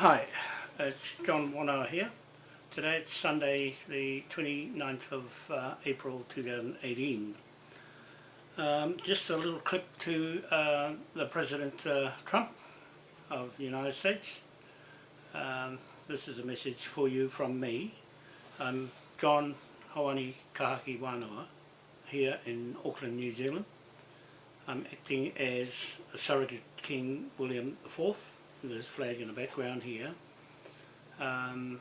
Hi, it's John Wanoa here. Today it's Sunday the 29th of uh, April 2018. Um, just a little clip to uh, the President uh, Trump of the United States. Um, this is a message for you from me. I'm John Hawani Kahaki Wanoa here in Auckland, New Zealand. I'm acting as a surrogate King William IV this flag in the background here, um,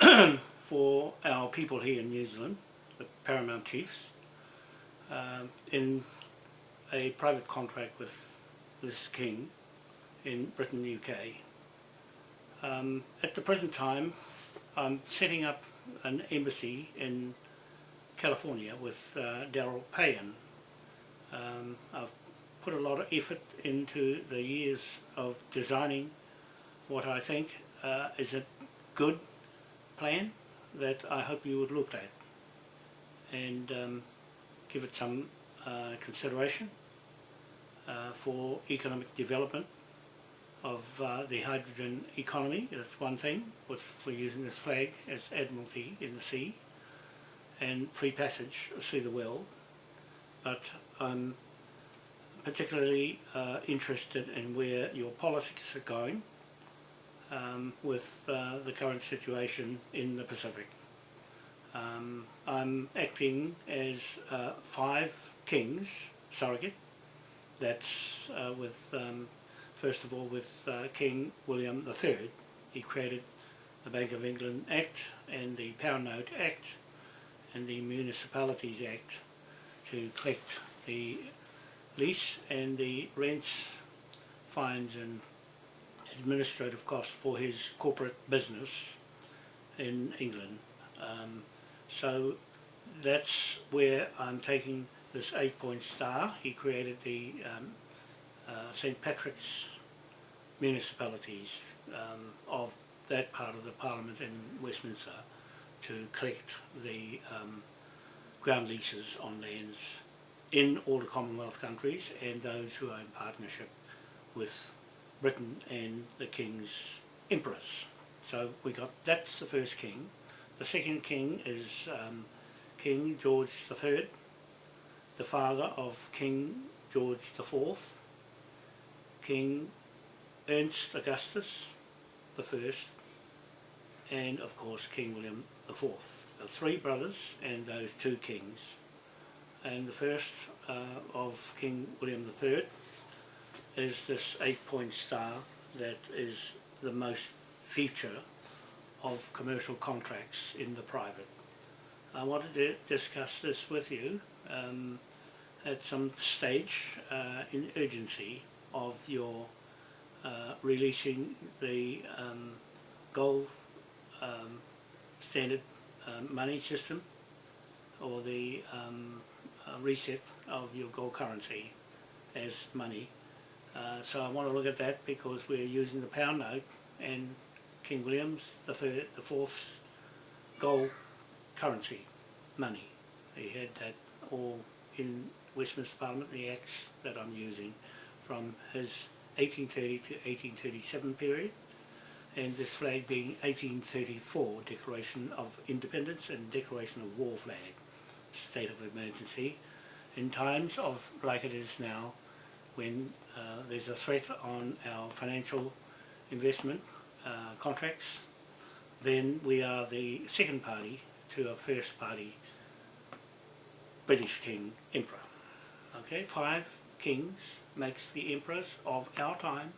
for our people here in New Zealand, the Paramount Chiefs, uh, in a private contract with this king in Britain, UK. Um, at the present time, I'm setting up an embassy in California with uh, Daryl Payan. Um, I've put a lot of effort into the years of designing what I think uh, is a good plan that I hope you would look at and um, give it some uh, consideration uh, for economic development of uh, the hydrogen economy. That's one thing, with we're using this flag as Admiralty in the sea and free passage through the world. But I'm particularly uh, interested in where your politics are going um, with uh, the current situation in the Pacific. Um, I'm acting as uh, five kings surrogate. That's uh, with, um, first of all, with uh, King William III. He created the Bank of England Act and the Pound Note Act and the Municipalities Act to collect the lease and the rents, fines and administrative costs for his corporate business in England. Um, so that's where I'm taking this eight point star. He created the um, uh, St. Patrick's municipalities um, of that part of the Parliament in Westminster to collect the um, ground leases on lands in all the Commonwealth countries and those who are in partnership with Britain and the King's Emperors. So we got, that's the first king. The second king is um, King George III, the father of King George IV, King Ernst Augustus the first, and of course King William IV. The three brothers and those two kings and the first uh, of King William III is this eight point star that is the most feature of commercial contracts in the private. I wanted to discuss this with you um, at some stage uh, in urgency of your uh, releasing the um, gold um, standard um, money system or the um, reset of your gold currency as money. Uh, so I want to look at that because we're using the pound note and King William's the third, the fourth gold currency money. He had that all in Westminster Parliament, the acts that I'm using from his 1830 to 1837 period and this flag being 1834 Declaration of Independence and Declaration of War flag state of emergency in times of like it is now when uh, there's a threat on our financial investment uh, contracts then we are the second party to a first party British King Emperor. Okay, five kings makes the emperors of our time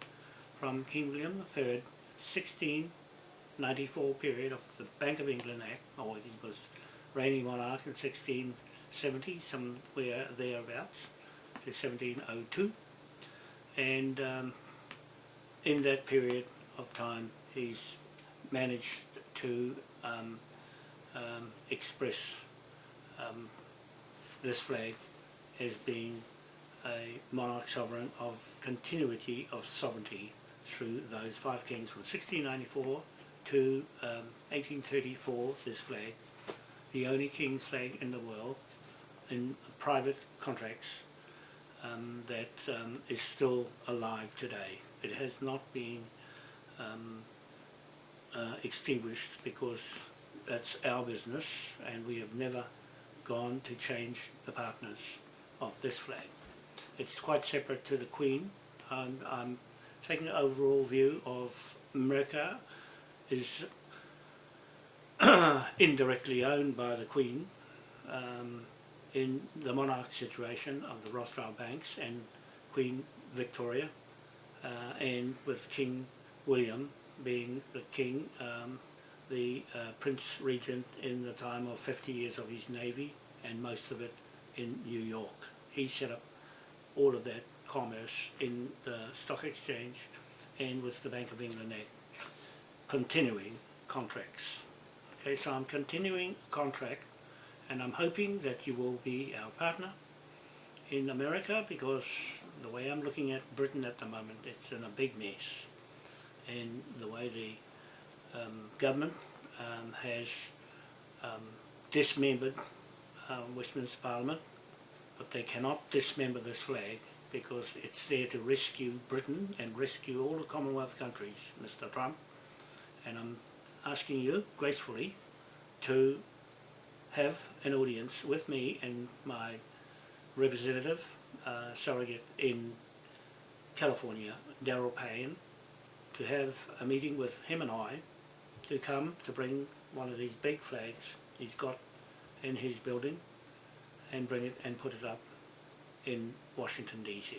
from King William III 1694 period of the Bank of England Act, or it was reigning monarch in 1670, somewhere thereabouts, to 1702. And um, in that period of time, he's managed to um, um, express um, this flag as being a monarch sovereign of continuity of sovereignty through those five kings from 1694 to 1834, um, this flag the only King's flag in the world in private contracts um, that um, is still alive today. It has not been um, uh, extinguished because that's our business and we have never gone to change the partners of this flag. It's quite separate to the Queen. I'm taking an overall view of America is indirectly owned by the Queen um, in the monarch situation of the Rothschild banks and Queen Victoria uh, and with King William being the king, um, the uh, Prince Regent in the time of 50 years of his navy and most of it in New York. He set up all of that commerce in the stock exchange and with the Bank of England Act continuing contracts. Okay, so I'm continuing contract and I'm hoping that you will be our partner in America because the way I'm looking at Britain at the moment, it's in a big mess. And the way the um, government um, has um, dismembered um, Westminster Parliament, but they cannot dismember this flag because it's there to rescue Britain and rescue all the Commonwealth countries, Mr Trump. And I'm asking you gracefully to have an audience with me and my representative uh, surrogate in California, Daryl Payne, to have a meeting with him and I to come to bring one of these big flags he's got in his building and bring it and put it up in Washington DC.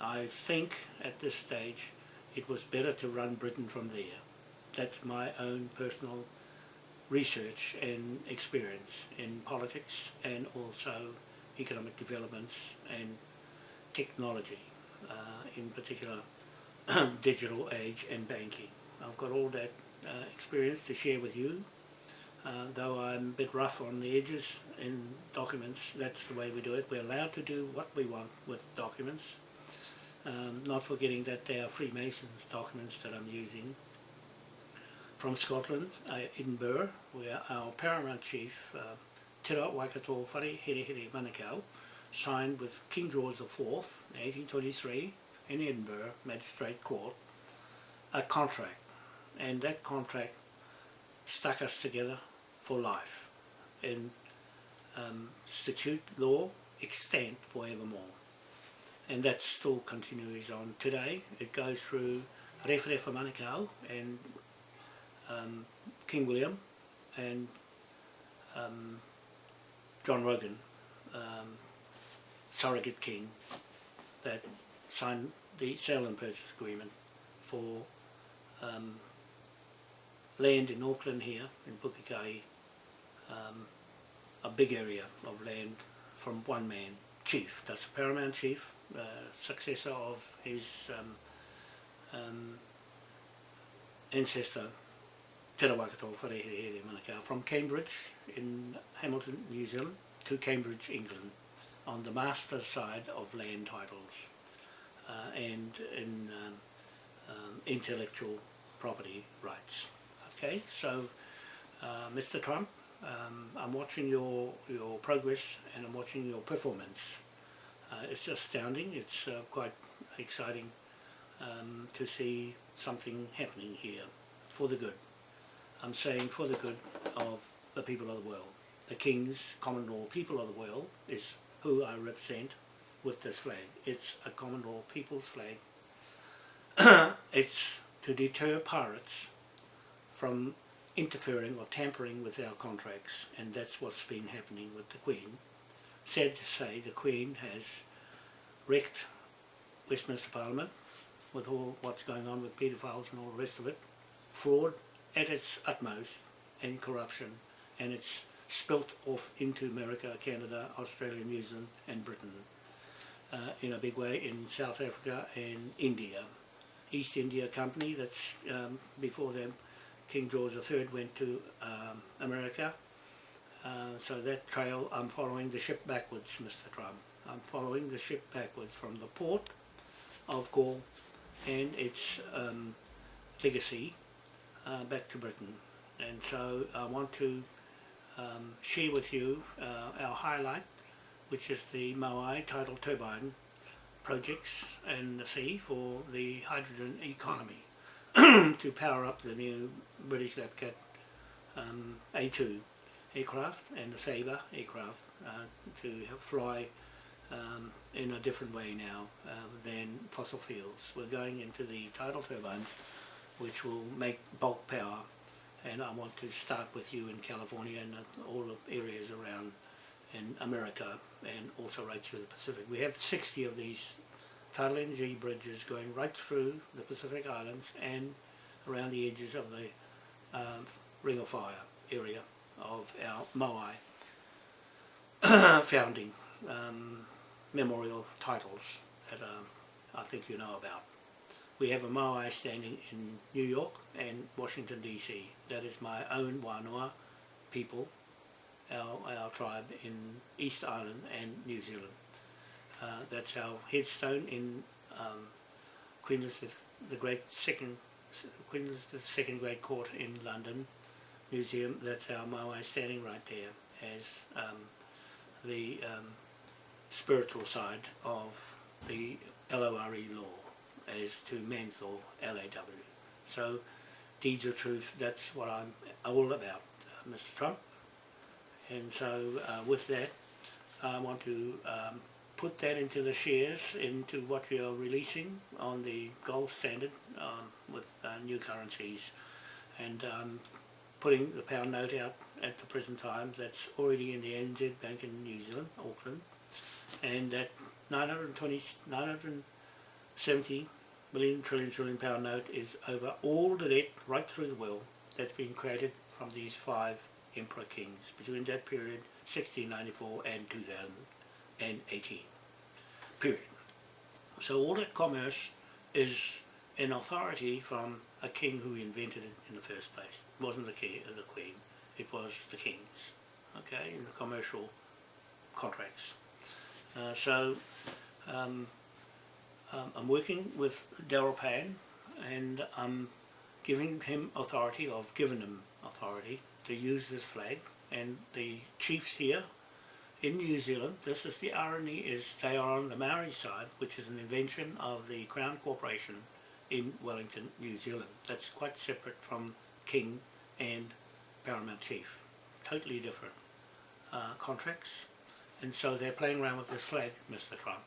I think at this stage it was better to run Britain from there. That's my own personal research and experience in politics and also economic developments and technology, uh, in particular digital age and banking. I've got all that uh, experience to share with you, uh, though I'm a bit rough on the edges in documents, that's the way we do it. We're allowed to do what we want with documents, um, not forgetting that they are Freemasons documents that I'm using from Scotland, uh, Edinburgh, where our paramount chief, uh, Te Waikato Whare Here Manukau, signed with King George IV, 1823, in Edinburgh Magistrate Court, a contract. And that contract stuck us together for life in um, statute law extant forevermore. And that still continues on today. It goes through Rewharewha Manukau and um, King William and um, John Rogan, um, surrogate king, that signed the sale and purchase agreement for um, land in Auckland here, in Pukekohe, um, a big area of land from one man, chief, that's a paramount chief, uh, successor of his um, um, ancestor From Cambridge in Hamilton, New Zealand to Cambridge, England on the master side of land titles uh, and in um, um, intellectual property rights. Okay, so uh, Mr. Trump, um, I'm watching your, your progress and I'm watching your performance. Uh, it's astounding, it's uh, quite exciting um, to see something happening here for the good. I'm saying for the good of the people of the world. The kings, common law people of the world is who I represent with this flag. It's a common law people's flag. it's to deter pirates from interfering or tampering with our contracts and that's what's been happening with the Queen. Sad to say the Queen has wrecked Westminster Parliament with all what's going on with paedophiles and all the rest of it. Fraud, at its utmost in corruption and it's spilt off into America, Canada, Australia, New Zealand and Britain uh, in a big way in South Africa and India. East India Company that's um, before them King George III went to um, America uh, so that trail I'm following the ship backwards Mr. Trump. I'm following the ship backwards from the port of Galle and its um, legacy uh, back to Britain and so I want to um, share with you uh, our highlight which is the Moai tidal turbine projects in the sea for the hydrogen economy to power up the new British Lapcat um, A2 aircraft and the Sabre aircraft uh, to fly um, in a different way now uh, than fossil fuels. We're going into the tidal turbines which will make bulk power and I want to start with you in California and all the areas around in America and also right through the Pacific. We have 60 of these tidal energy bridges going right through the Pacific Islands and around the edges of the um, Ring of Fire area of our Moai founding um, memorial titles that um, I think you know about. We have a Moai standing in New York and Washington DC. That is my own Wānoa people, our, our tribe in East Island and New Zealand. Uh, that's our headstone in um, Queen Elizabeth the Great Second Queen Elizabeth Second Great Court in London Museum. That's our Moai standing right there as um, the um, spiritual side of the LORE law as to man's law, LAW. So deeds of truth, that's what I'm all about, uh, Mr. Trump. And so uh, with that, I want to um, put that into the shares, into what we are releasing on the gold standard um, with uh, new currencies. And um, putting the pound note out at the present time that's already in the NZ Bank in New Zealand, Auckland, and that 920, 970 million trillion trillion pound note is over all the debt right through the world that's been created from these five emperor kings between that period 1694 and 2018 period. So all that commerce is an authority from a king who invented it in the first place. It wasn't the king the queen it was the kings okay in the commercial contracts. Uh, so um, um, I'm working with Daryl Pan and I'm giving him authority, I've given him authority to use this flag and the chiefs here in New Zealand, this is the irony, is they are on the Maori side, which is an invention of the Crown Corporation in Wellington, New Zealand. That's quite separate from King and Paramount Chief. Totally different uh, contracts. And so they're playing around with this flag, Mr. Trump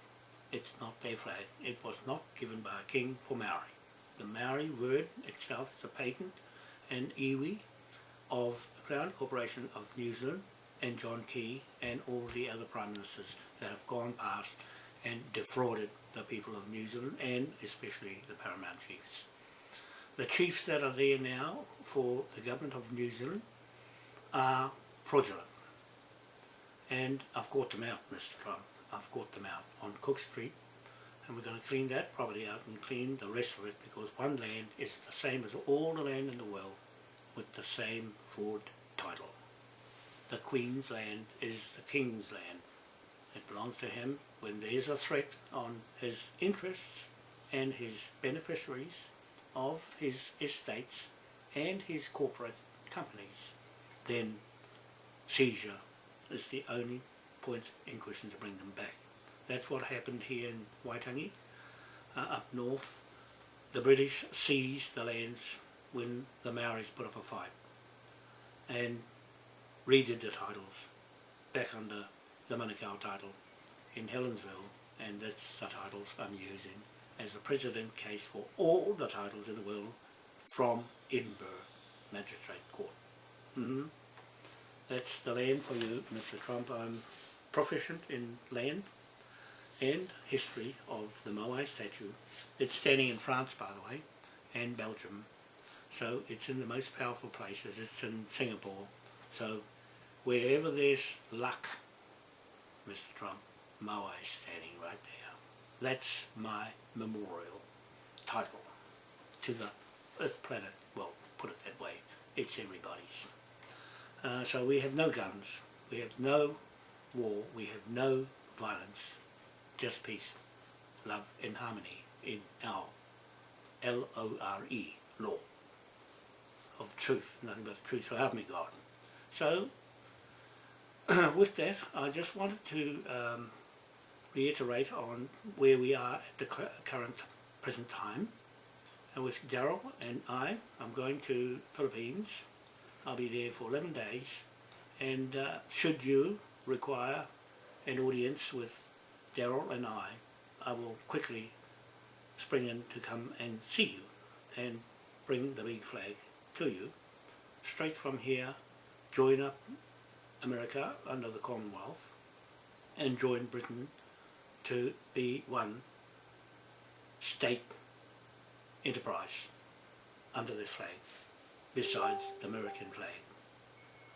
it's not their flag. It was not given by a king for Maori. The Maori word itself is a patent and iwi of the Crown Corporation of New Zealand and John Key and all the other Prime Ministers that have gone past and defrauded the people of New Zealand and especially the Paramount Chiefs. The chiefs that are there now for the government of New Zealand are fraudulent and I've caught them out Mr Trump. I've got them out on Cook Street and we're going to clean that property out and clean the rest of it because one land is the same as all the land in the world with the same Ford title. The Queen's land is the King's land. It belongs to him when there is a threat on his interests and his beneficiaries of his estates and his corporate companies. Then seizure is the only point in question to bring them back. That's what happened here in Waitangi, uh, up north. The British seized the lands when the Maoris put up a fight and redid the titles back under the Manukau title in Helensville and that's the titles I'm using as the precedent case for all the titles in the world from Edinburgh Magistrate Court. Mm -hmm. That's the land for you, Mr. Trump. I'm proficient in land and history of the Moai statue. It's standing in France, by the way, and Belgium. So it's in the most powerful places. It's in Singapore. So wherever there's luck, Mr. Trump, Moai standing right there. That's my memorial title to the Earth planet. Well, put it that way. It's everybody's. Uh, so we have no guns. We have no war, we have no violence, just peace, love and harmony in our L-O-R-E, law of truth, nothing but truth, so help me God. So, with that, I just wanted to um, reiterate on where we are at the current present time and with Daryl and I, I'm going to Philippines. I'll be there for 11 days and uh, should you require an audience with Daryl and I, I will quickly spring in to come and see you and bring the big flag to you straight from here join up America under the Commonwealth and join Britain to be one state enterprise under this flag besides the American flag.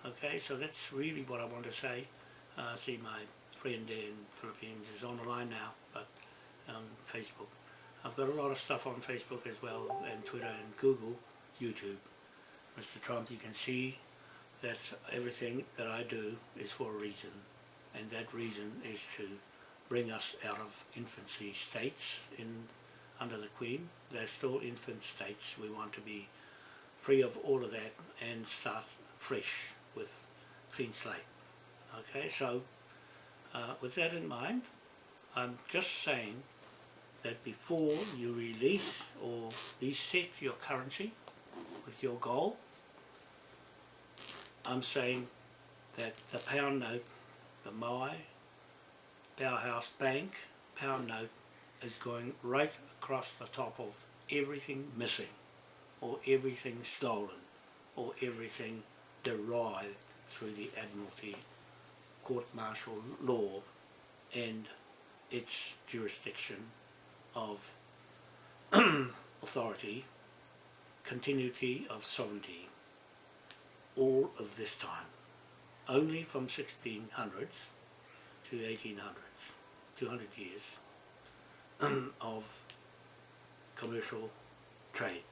Okay, so that's really what I want to say. Uh, see my friend in Philippines is on the line now, but on Facebook. I've got a lot of stuff on Facebook as well, and Twitter and Google, YouTube. Mr. Trump, you can see that everything that I do is for a reason, and that reason is to bring us out of infancy states in under the Queen. They're still infant states. We want to be free of all of that and start fresh with clean slate. Okay, so uh, with that in mind, I'm just saying that before you release or reset your currency with your goal, I'm saying that the pound note, the Moai, Powerhouse Bank pound note is going right across the top of everything missing or everything stolen or everything derived through the Admiralty court-martial law and its jurisdiction of authority, continuity of sovereignty, all of this time, only from 1600s to 1800s, 200 years of commercial trade.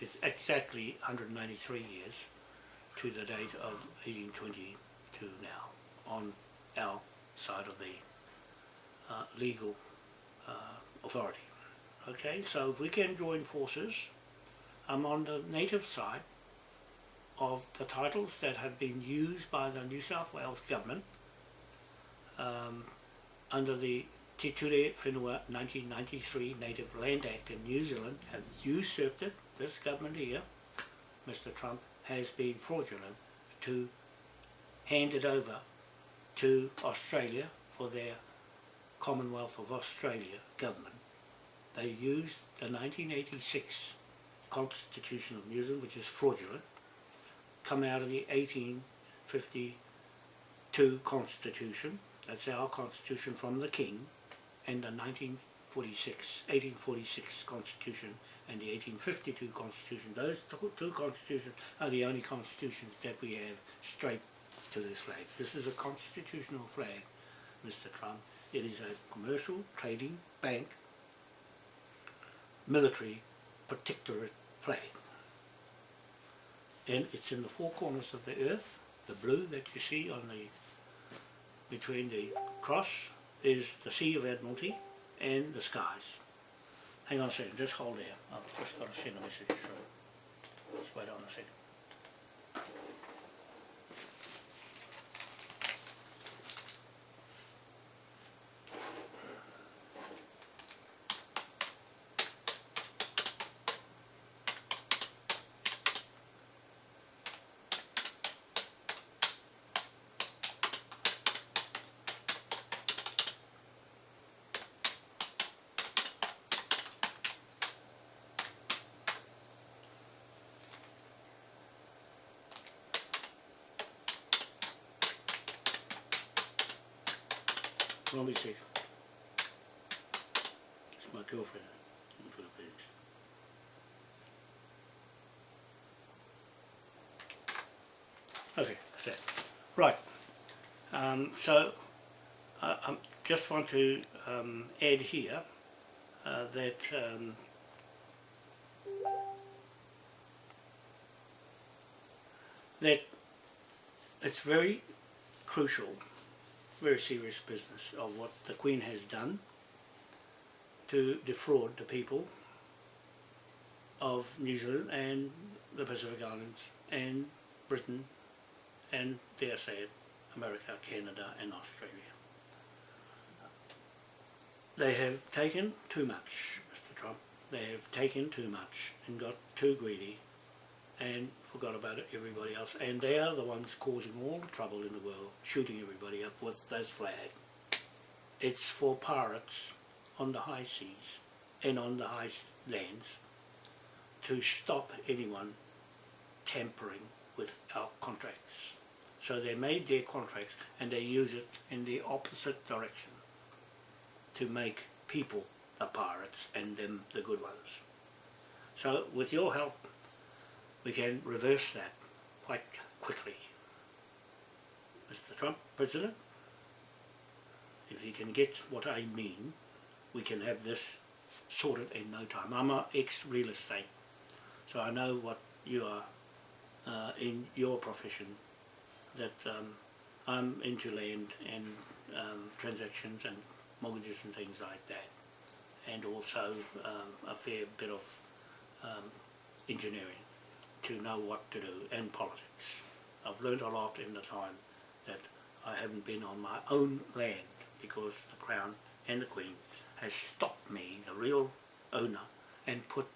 It's exactly 193 years to the date of 1822 now on our side of the uh, legal uh, authority. Okay, so if we can join forces, I'm on the native side of the titles that have been used by the New South Wales government um, under the Te Ture Whenua 1993 Native Land Act in New Zealand have usurped it, this government here, Mr Trump, has been fraudulent to hand it over to Australia for their Commonwealth of Australia government. They used the 1986 Constitution of New Zealand, which is fraudulent, come out of the 1852 Constitution, that's our Constitution from the King, and the 1946, 1846 Constitution and the 1852 Constitution. Those two constitutions are the only constitutions that we have straight to this flag. This is a constitutional flag, Mr. Trump. It is a commercial, trading, bank, military, protectorate flag. And it's in the four corners of the earth. The blue that you see on the between the cross is the Sea of Admiralty and the skies. Hang on a second, just hold there. I've just got to send a message through. Just wait on a second. Let me see. It's my girlfriend in Philippines. Okay, that's that. Right. Um, so, I, I just want to um, add here uh, that um, that it's very crucial very serious business of what the Queen has done to defraud the people of New Zealand and the Pacific Islands and Britain and dare say it, America, Canada and Australia. They have taken too much, Mr Trump. they have taken too much and got too greedy and forgot about it, everybody else. And they are the ones causing all the trouble in the world, shooting everybody up with those flag. It's for pirates on the high seas and on the high lands to stop anyone tampering with our contracts. So they made their contracts and they use it in the opposite direction to make people the pirates and them the good ones. So with your help we can reverse that quite quickly. Mr Trump, President, if you can get what I mean, we can have this sorted in no time. I'm an ex-real estate, so I know what you are uh, in your profession, that um, I'm into land and um, transactions and mortgages and things like that, and also um, a fair bit of um, engineering to know what to do in politics. I've learned a lot in the time that I haven't been on my own land because the Crown and the Queen has stopped me, the real owner, and put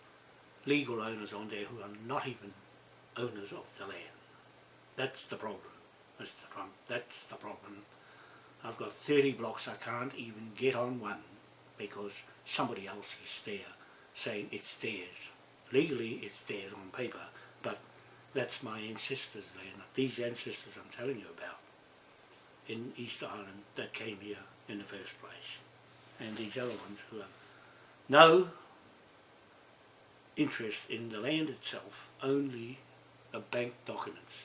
legal owners on there who are not even owners of the land. That's the problem, Mr Trump, that's the problem. I've got 30 blocks, I can't even get on one because somebody else is there saying it's theirs. Legally it's theirs on paper, but that's my ancestors' land, these ancestors I'm telling you about in East Island that came here in the first place. And these other ones who have no interest in the land itself, only the bank documents.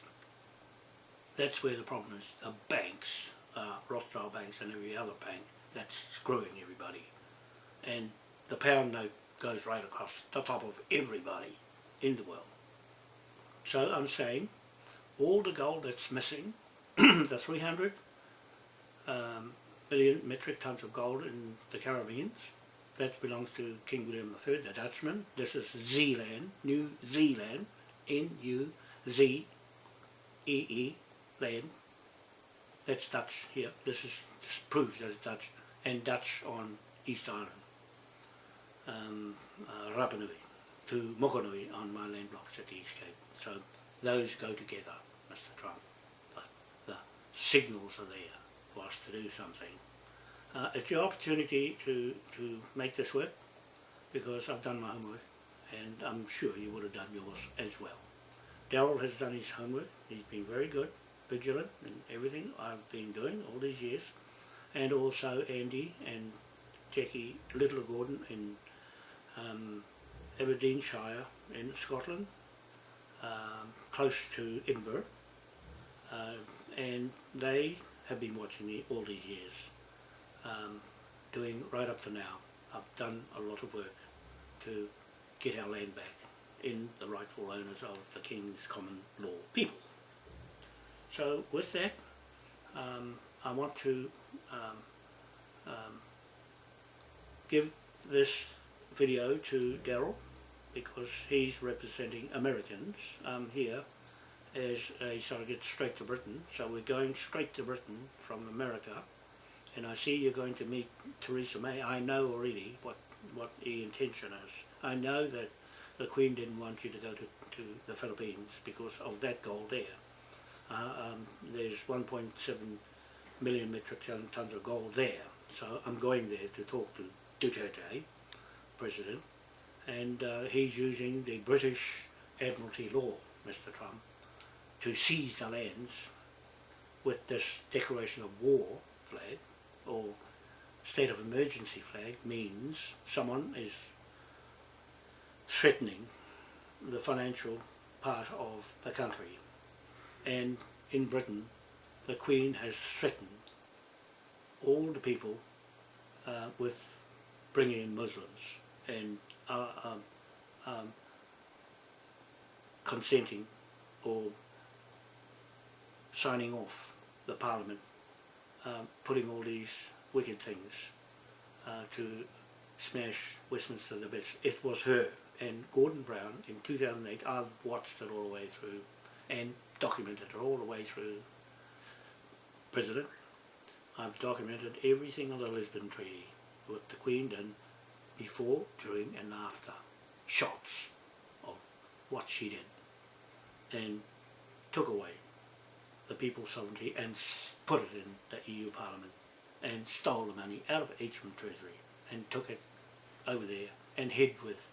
That's where the problem is. The banks, uh, Rothschild banks and every other bank, that's screwing everybody. And the pound note goes right across the top of everybody in the world. So I'm saying all the gold that's missing, the 300 um, million metric tons of gold in the Caribbean, that belongs to King William III, the Dutchman. This is Zeeland, New Zealand, N-U-Z-E-E, -E, land. That's Dutch here. This is this proves that it's Dutch, and Dutch on East Island, um, uh, Rapa Nui, to Mokonui on my land blocks at the East Cape. So those go together, Mr Trump. The, the signals are there for us to do something. Uh, it's your opportunity to, to make this work because I've done my homework and I'm sure you would have done yours as well. Daryl has done his homework, he's been very good, vigilant in everything I've been doing all these years and also Andy and Jackie Little Gordon in um, Aberdeenshire in Scotland, um, close to Edinburgh uh, and they have been watching me all these years um, doing right up to now. I've done a lot of work to get our land back in the rightful owners of the King's common law people. So with that, um, I want to um, um, give this video to Daryl because he's representing Americans um, here as a surrogate straight to Britain. So we're going straight to Britain from America and I see you're going to meet Theresa May. I know already what, what the intention is. I know that the Queen didn't want you to go to, to the Philippines because of that gold there. Uh, um, there's 1.7 million metric tons of gold there. So I'm going there to talk to Duterte, President, and uh, he's using the British Admiralty law, Mr Trump, to seize the lands with this declaration of war flag or state of emergency flag means someone is threatening the financial part of the country. And in Britain the Queen has threatened all the people uh, with bringing in Muslims and uh, um, um, consenting or signing off the parliament um, putting all these wicked things uh, to smash Westminster the bits. It was her and Gordon Brown in 2008, I've watched it all the way through and documented it all the way through President. I've documented everything on the Lisbon Treaty with the Queen and before, during and after shots of what she did and took away the people's sovereignty and put it in the EU Parliament and stole the money out of H.M. Treasury and took it over there and hid with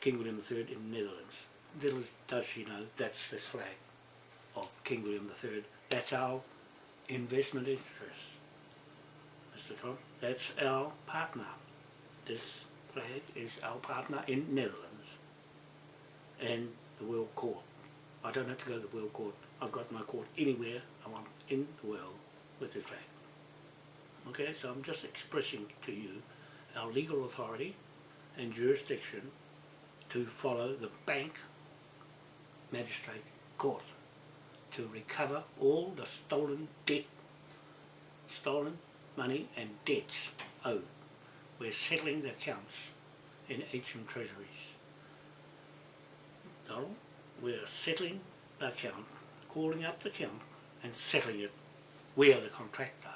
King William III in the Netherlands. Little does she know that's this flag of King William III. That's our investment interest, Mr. Trump. That's our partner. This flag is our partner in Netherlands and the World Court. I don't have to go to the World Court. I've got my court anywhere I want in the world with this flag. Okay, so I'm just expressing to you our legal authority and jurisdiction to follow the bank magistrate court to recover all the stolen debt, stolen money and debts owed. We're settling the accounts in HM Treasuries. Donald, we're settling the account, calling up the account and settling it. We are the contractor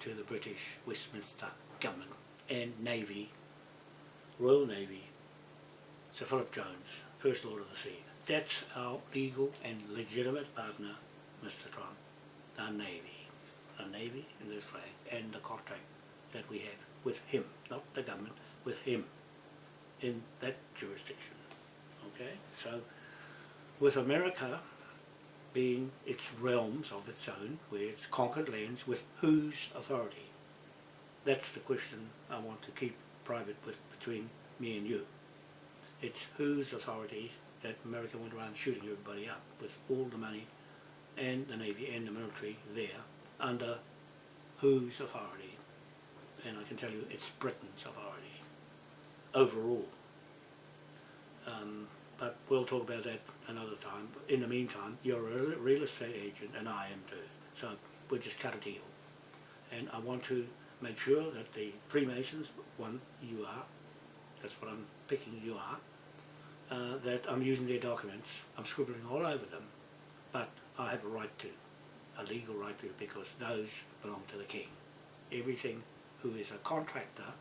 to the British Westminster government and Navy, Royal Navy, Sir Philip Jones, First Lord of the Sea. That's our legal and legitimate partner, Mr. Trump, the Navy. The Navy in this flag and the contract that we have with him, not the government, with him in that jurisdiction. Okay, so with America being its realms of its own, where it's conquered lands, with whose authority? That's the question I want to keep private with between me and you. It's whose authority that America went around shooting everybody up with all the money and the Navy and the military there under whose authority? And I can tell you it's Britain's authority overall. Um, but we'll talk about that another time. In the meantime, you're a real estate agent and I am too. So we'll just cut a deal. And I want to make sure that the Freemasons, one, you are, that's what I'm picking, you are, uh, that I'm using their documents, I'm scribbling all over them, but I have a right to, a legal right to, because those belong to the King. Everything who is a contractor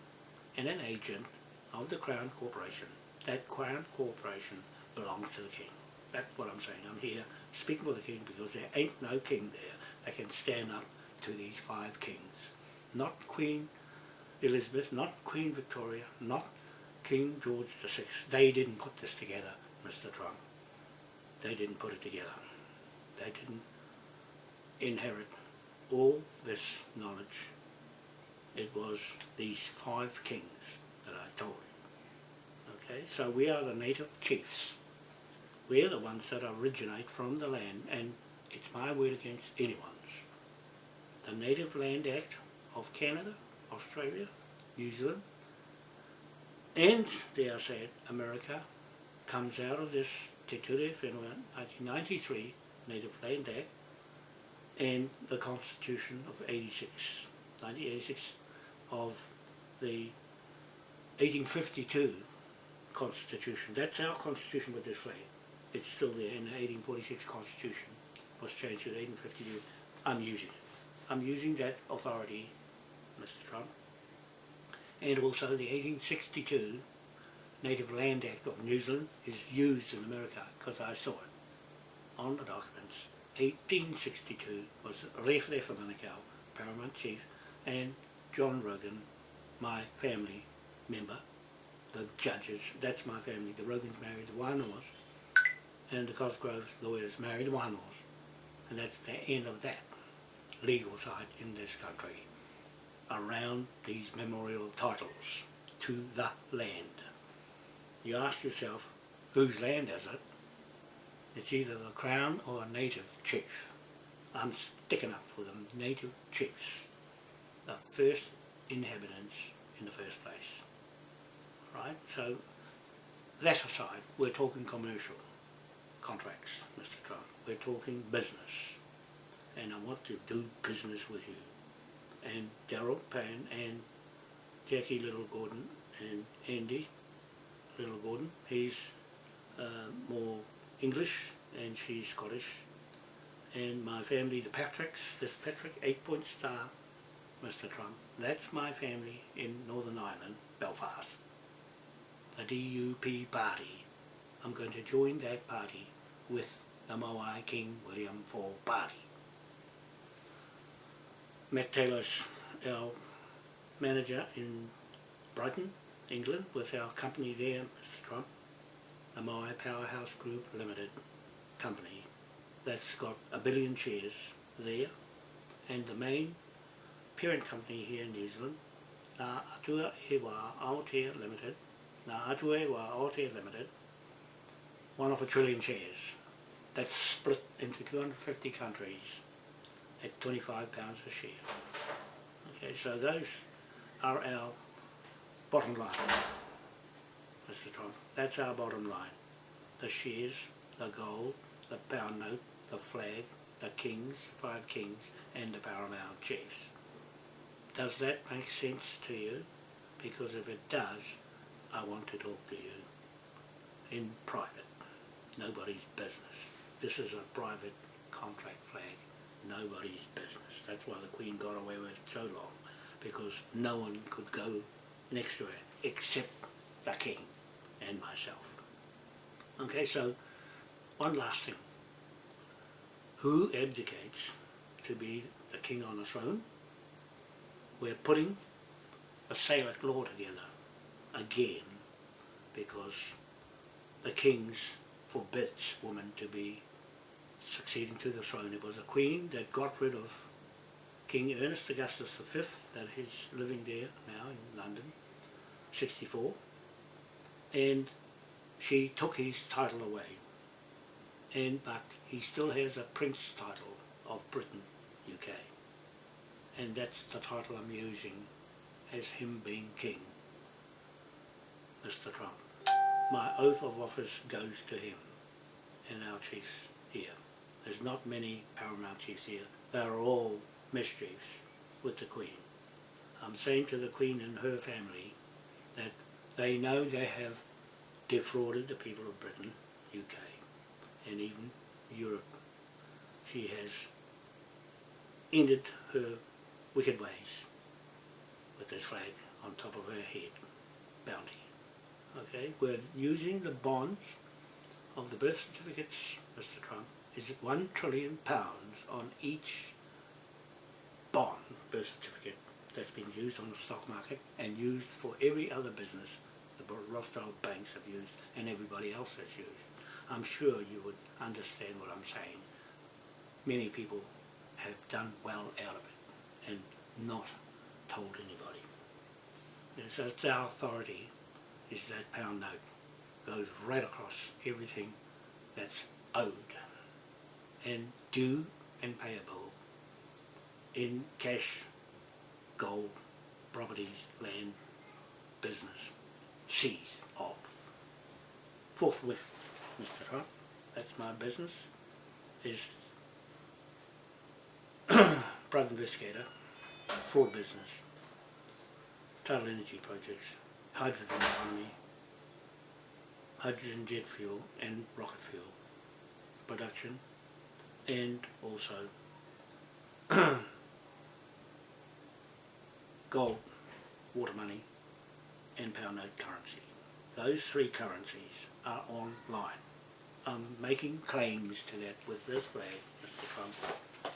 and an agent of the Crown Corporation, that Crown Corporation belongs to the King. That's what I'm saying. I'm here speaking for the King because there ain't no King there that can stand up to these five kings. Not Queen Elizabeth, not Queen Victoria, not King George VI. They didn't put this together, Mr. Trump. They didn't put it together. They didn't inherit all this knowledge. It was these five kings that I told you. Okay, so we are the native chiefs. We're the ones that originate from the land and it's my word against anyone's. The Native Land Act of Canada, Australia, New Zealand, and dare I say it, America comes out of this Te Ture Whenua 1993 Native Land Act and the Constitution of 86, 1986 of the 1852 Constitution. That's our Constitution with this flag. It's still there in the 1846 Constitution. was changed to 1852. I'm using it. I'm using that authority, Mr. Trump, and also the 1862 Native Land Act of New Zealand is used in America because I saw it on the documents. 1862 was from Manukau, Paramount Chief, and John Rogan, my family member, the judges, that's my family, the Rogans married the Wānoas, and the Cosgroves lawyers married the Wānoas, and that's the end of that legal side in this country around these memorial titles to the land. You ask yourself, whose land is it? It's either the Crown or a native chief. I'm sticking up for the native chiefs, the first inhabitants in the first place. Right? So, that aside, we're talking commercial contracts, Mr. Trump. We're talking business. And I want to do business with you and Daryl Pan and Jackie Little Gordon and Andy Little Gordon. He's uh, more English and she's Scottish. And my family, the Patricks, this Patrick, eight point star, Mr Trump. That's my family in Northern Ireland, Belfast. The DUP party. I'm going to join that party with the Moai King William IV party. Matt Taylor's our manager in Brighton, England, with our company there, Mr Trump, the Moai Powerhouse Group Limited company that's got a billion shares there and the main parent company here in New Zealand, Ngā Atua Ewa Aotea Limited, Ngā Atua Ewa Aotea Limited, one of a trillion shares. That's split into 250 countries at 25 pounds a share. Okay, so those are our bottom line, Mr Trump. That's our bottom line. The shares, the gold, the pound note, the flag, the kings, five kings, and the paramount chiefs. Does that make sense to you? Because if it does, I want to talk to you in private. Nobody's business. This is a private contract flag. Nobody's business. That's why the Queen got away with it so long. Because no one could go next to her except the King and myself. Okay, so one last thing. Who abdicates to be the King on the throne? We're putting a Salic law together again because the King's forbids women to be succeeding to the throne. It was a queen that got rid of King Ernest Augustus V, that is living there now in London, 64, and she took his title away. And but he still has a prince title of Britain, UK. And that's the title I'm using as him being king, Mr Trump. My oath of office goes to him and our chiefs here. There's not many paramount chiefs here. They're all mischiefs with the Queen. I'm saying to the Queen and her family that they know they have defrauded the people of Britain, UK, and even Europe. She has ended her wicked ways with this flag on top of her head, bounty. Okay, we're using the bonds of the birth certificates, Mr Trump, is one trillion pounds on each bond birth certificate that's been used on the stock market and used for every other business the Rothschild banks have used and everybody else has used. I'm sure you would understand what I'm saying. Many people have done well out of it and not told anybody. And so it's our authority is that pound note goes right across everything that's owed and due and payable in cash, gold, properties, land, business, seized off. Forthwith, Mr. Trump, that's my business, is private investigator, fraud business, tidal energy projects, hydrogen economy, hydrogen jet fuel and rocket fuel production and also gold, water money and pound note currency. Those three currencies are online. I'm making claims to that with this flag, Mr Trump,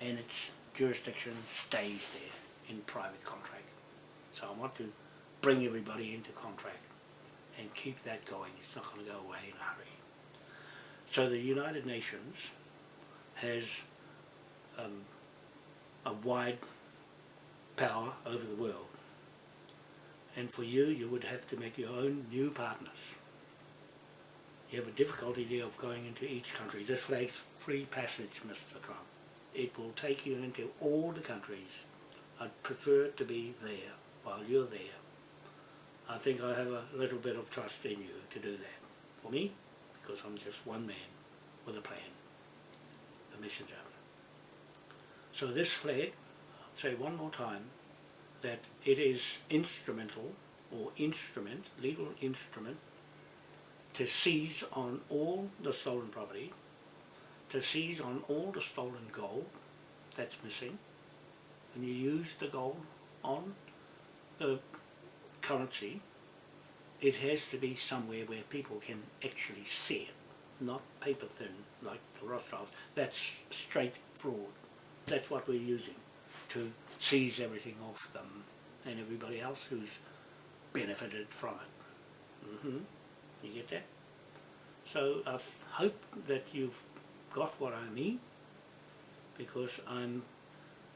and its jurisdiction stays there in private contract. So I want to bring everybody into contract and keep that going. It's not going to go away in a hurry. So the United Nations has um, a wide power over the world. And for you, you would have to make your own new partners. You have a difficulty there of going into each country. This flag's free passage, Mr. Trump. It will take you into all the countries. I'd prefer to be there while you're there. I think I have a little bit of trust in you to do that. For me, because I'm just one man with a plan, the messenger. So this flag, say one more time, that it is instrumental or instrument, legal instrument, to seize on all the stolen property, to seize on all the stolen gold that's missing, and you use the gold on the currency, it has to be somewhere where people can actually see it, not paper thin like the Rothschilds. That's straight fraud. That's what we're using to seize everything off them and everybody else who's benefited from it. Mm -hmm. You get that? So I hope that you've got what I mean because I'm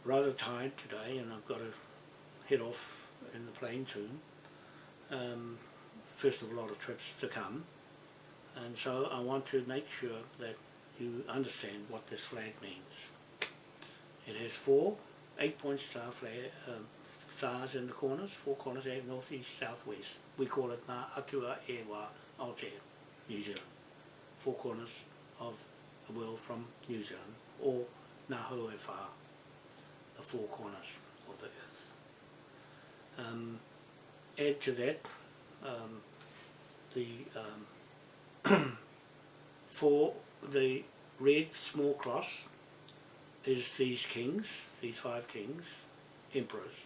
rather tired today and I've got to head off in the plane soon. Um, first of a lot of trips to come and so I want to make sure that you understand what this flag means. It has four eight-point star flag, um, stars in the corners, four corners, eight, north, east, south, west. We call it Ngā Atua Ewa Aotea, New Zealand. Four corners of the world from New Zealand, or Ngā Hauewha, the four corners of the earth. Um, add to that um, the um, for the red small cross is these kings, these five kings, emperors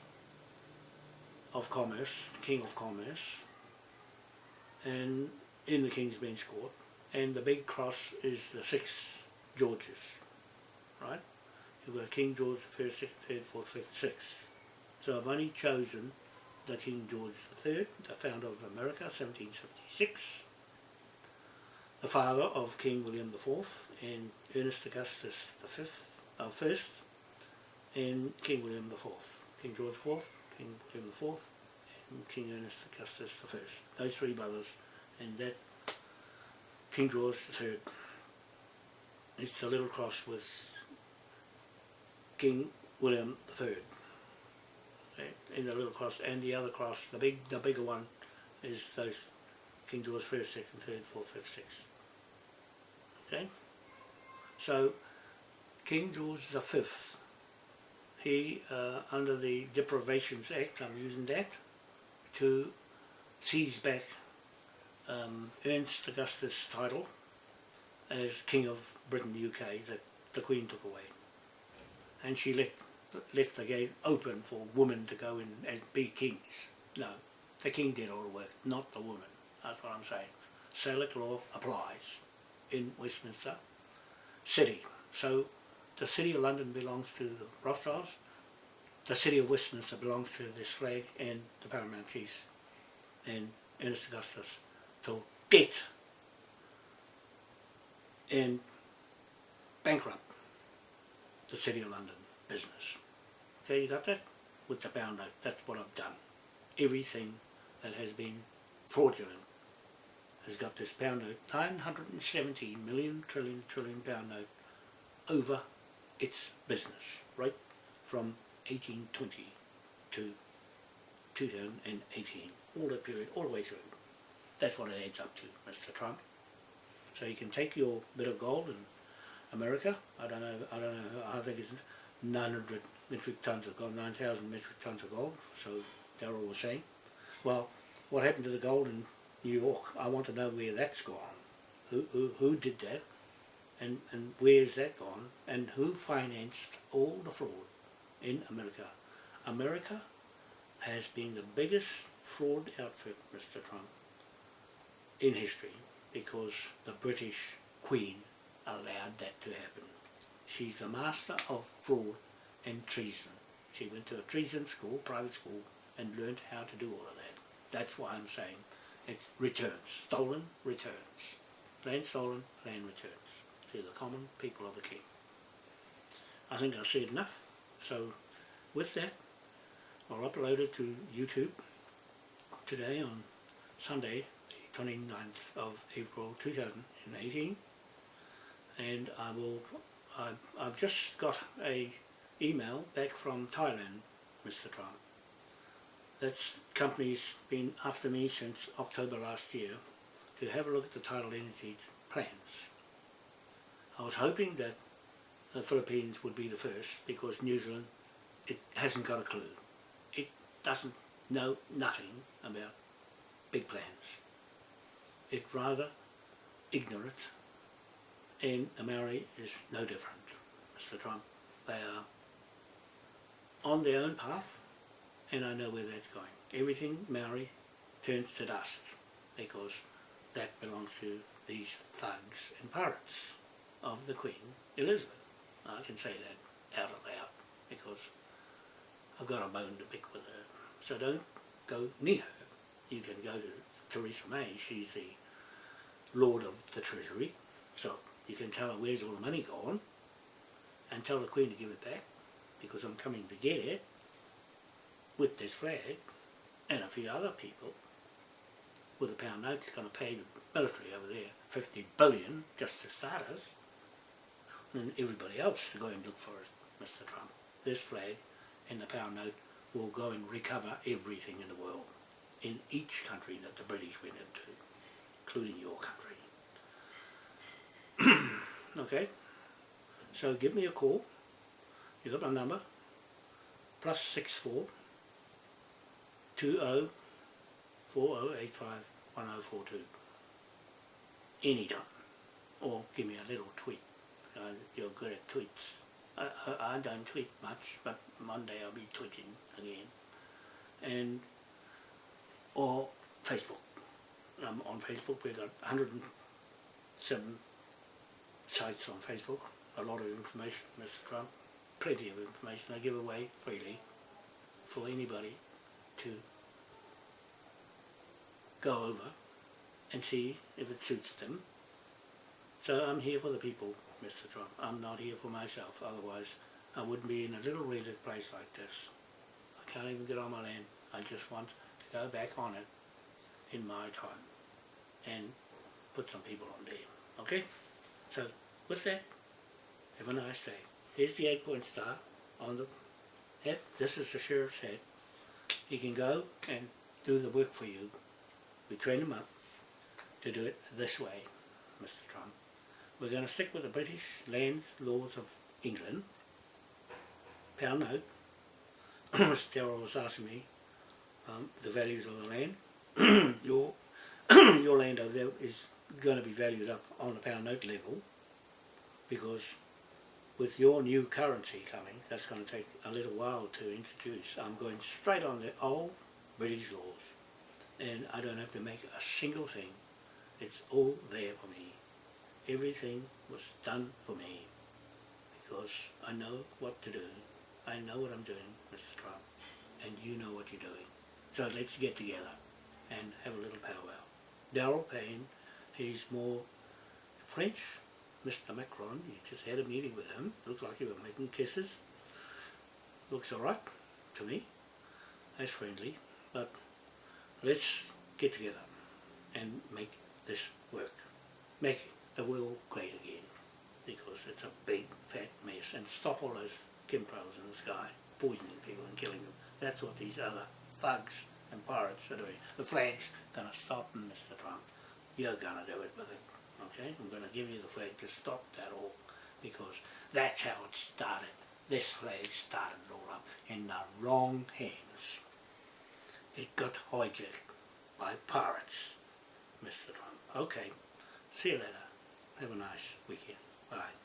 of commerce, king of commerce, and in the King's Bench Court, and the big cross is the six Georges, right? You've got King George the First, Second, Third, Fourth, Fifth, Sixth. So I've only chosen the King George III, the founder of America, 1776, the father of King William IV and Ernest Augustus V, uh, first, and King William IV, King George IV, King William IV, and King Ernest Augustus I. Those three brothers, and that King George III is the little cross with King William III in the little cross and the other cross, the big the bigger one is those King George first, second, third, fourth, fifth, sixth. Okay? So King George V, he uh, under the Deprivations Act, I'm using that, to seize back um, Ernst Augustus' title as King of Britain UK that the Queen took away. And she let, left the gate open for women to go in and be kings. No, the king did all the work, not the woman. That's what I'm saying. Salic law applies in Westminster City. So the City of London belongs to the Rothschilds, the City of Westminster belongs to this flag and the Paramount Chiefs and Ernest Augustus to debt and bankrupt the City of London business. Okay, you got that? With the pound note, that's what I've done. Everything that has been fraudulent has got this pound note, 970 million trillion trillion pound note over its business, right from 1820 to 2018, all the period, all the way through. That's what it adds up to, Mr. Trump. So you can take your bit of gold in America, I don't know, I don't know, I think it's 900 metric tons of gold, 9,000 metric tons of gold, so they're all the same. Well, what happened to the gold in New York? I want to know where that's gone. Who, who, who did that? And, and where's that gone? And who financed all the fraud in America? America has been the biggest fraud outfit, Mr. Trump, in history because the British Queen allowed that to happen. She's the master of fraud and treason. She went to a treason school, private school, and learned how to do all of that. That's why I'm saying it's returns, stolen returns. Land stolen, land returns to the common people of the king. I think I've said enough, so with that I'll upload it to YouTube today on Sunday the 29th of April 2018 and I will I've, I've just got a email back from Thailand Mr. Trump that company's been after me since October last year to have a look at the tidal energy plans. I was hoping that the Philippines would be the first because New Zealand it hasn't got a clue. It doesn't know nothing about big plans. It's rather ignorant and the Maori is no different, Mr Trump. They are on their own path and I know where that's going. Everything Maori turns to dust because that belongs to these thugs and pirates of the Queen Elizabeth. I can say that out loud because I've got a bone to pick with her. So don't go near her. You can go to Theresa May, she's the Lord of the Treasury, so you can tell her where's all the money gone and tell the Queen to give it back because I'm coming to get it with this flag and a few other people with a pound note going to pay the military over there 50 billion just to start us and everybody else to go and look for it, Mr Trump. This flag and the pound note will go and recover everything in the world in each country that the British went into, including your country. okay? So give me a call. You got my number. Plus six four two oh four oh eight five one oh four two. Anytime. Or give me a little tweet. Uh, you're good at tweets. I, I, don't tweet much, but Monday I'll be tweeting again. And or Facebook. Um, on Facebook we've got 107 sites on Facebook, a lot of information, Mr Trump, plenty of information I give away freely for anybody to go over and see if it suits them. So I'm here for the people, Mr Trump. I'm not here for myself, otherwise I wouldn't be in a little raided place like this. I can't even get on my land. I just want to go back on it in my time and put some people on there. Okay? So, with that, have a nice day. Here's the eight point star on the head. This is the sheriff's head. He can go and do the work for you. We train him up to do it this way, Mr. Trump. We're going to stick with the British lands laws of England. Pound note. Terrell was asking me um, the values of the land. your your land over there is going to be valued up on the pound note level because with your new currency coming, that's going to take a little while to introduce. I'm going straight on the old British laws and I don't have to make a single thing. It's all there for me. Everything was done for me because I know what to do. I know what I'm doing, Mr. Trump, and you know what you're doing. So let's get together and have a little powwow. Daryl Payne, he's more French. Mr. Macron, you just had a meeting with him. Looked like you were making kisses. Looks alright to me. That's friendly. But let's get together and make this work. Make the world great again. Because it's a big fat mess. And stop all those chemtrails in the sky, poisoning people and killing them. That's what these other thugs and pirates are doing. The flag's going to stop them, Mr. Trump. You're going to do it with it. Okay? I'm going to give you the flag to stop that all. Because that's how it started. This flag started all up in the wrong hands. It got hijacked by pirates, Mr. Trump. Okay. See you later. Have a nice weekend. Bye.